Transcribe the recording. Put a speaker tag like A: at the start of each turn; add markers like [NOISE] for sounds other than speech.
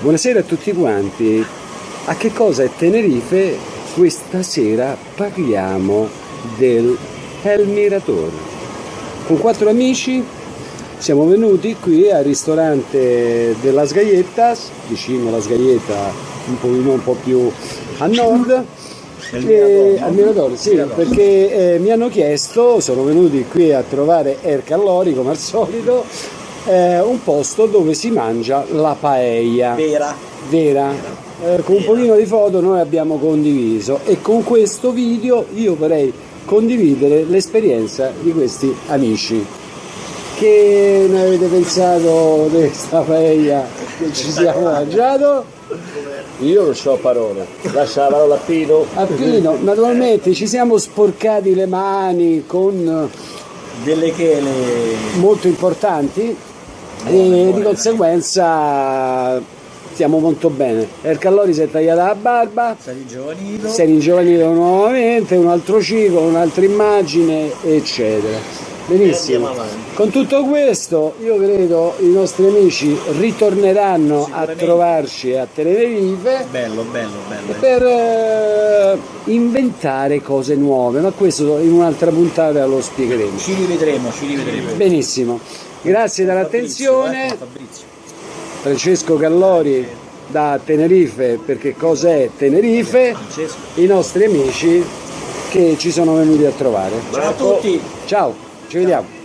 A: Buonasera a tutti quanti. A che cosa è Tenerife? Questa sera parliamo del El Mirador. Con quattro amici siamo venuti qui al ristorante della Sgagliettas, vicino alla Sgaglietta, un pochino un po' più a nord. E, al Mirador, sì, perché eh, mi hanno chiesto, sono venuti qui a trovare Air Callori come al solito, eh, un posto dove si mangia la paella.
B: Vera.
A: Vera. Eh, con un pochino di foto noi abbiamo condiviso e con questo video io vorrei condividere l'esperienza di questi amici. Che ne avete pensato di questa paella che ci siamo [LAUGHS] mangiato?
B: Io non so parole. Lascia la parola a Pino.
A: A Pino, naturalmente ci siamo sporcati le mani con
B: Delle chele.
A: molto importanti e di conseguenza stiamo molto bene. El Callori si è tagliata la barba, si è ringiovanito nuovamente, un altro ciclo, un'altra immagine, eccetera. Benissimo. Con tutto questo io credo i nostri amici ritorneranno a trovarci a Tenerife
B: Bello, bello, bello.
A: per eh, inventare cose nuove, ma questo in un'altra puntata lo spiegheremo.
B: Ci rivedremo, ci rivedremo.
A: Benissimo, grazie dell'attenzione.
B: Fabrizio, eh.
A: Francesco Gallori da Tenerife, perché cos'è Tenerife? I nostri amici che ci sono venuti a trovare.
B: Ciao a tutti.
A: Ciao, ci vediamo.